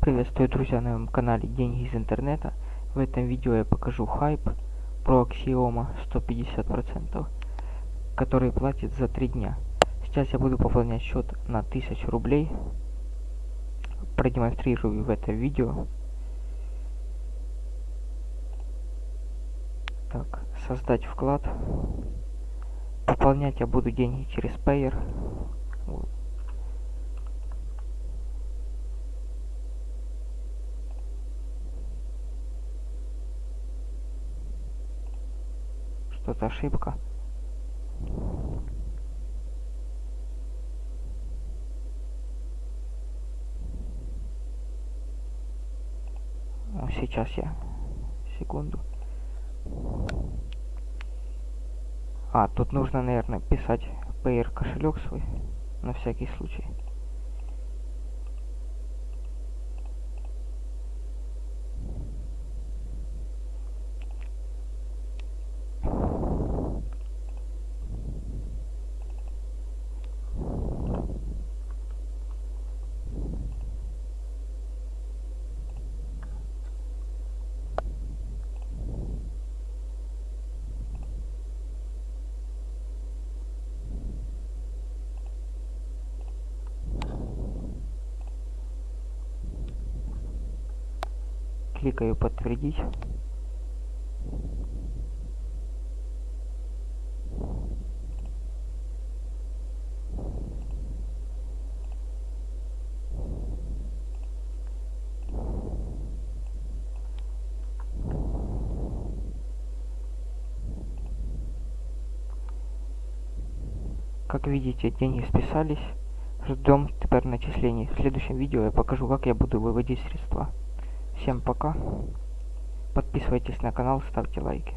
Приветствую, друзья, на моем канале Деньги из интернета. В этом видео я покажу хайп про Axioma 150%, который платит за 3 дня. Сейчас я буду пополнять счет на 1000 рублей. Продемонстрирую в этом видео. Так, создать вклад. Пополнять я буду деньги через Payer. Что-то ошибка. Ну, сейчас я. Секунду. А, тут нужно, наверное, писать PR кошелек свой. На всякий случай. Кликаю подтвердить Как видите, деньги списались. Ждем теперь начислений. В следующем видео я покажу, как я буду выводить средства. Всем пока. Подписывайтесь на канал, ставьте лайки.